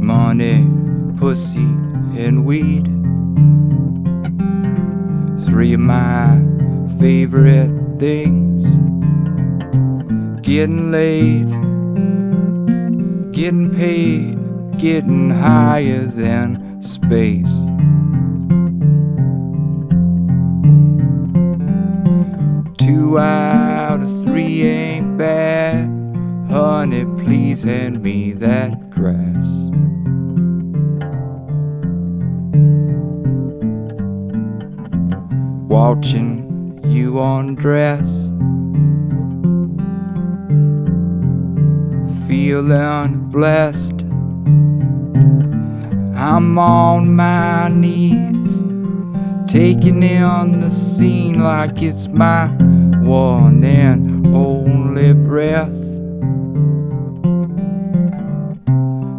Money, pussy, and weed. Three of my favorite things. Getting laid, getting paid, getting higher than space. Two out of three ain't bad. Honey, please hand me that grass. Watching you undress. Feeling blessed. I'm on my knees, taking in the scene like it's my one and only breath.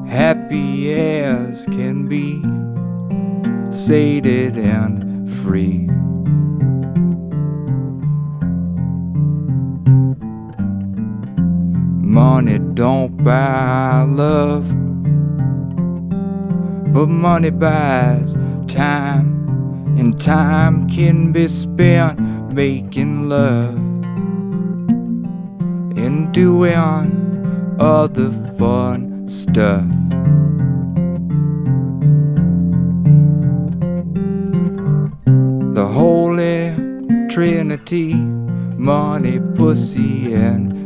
Happy as can be, sated and free. Money don't buy love, but money buys time, and time can be spent making love and doing other fun stuff. The Holy Trinity, money, pussy, and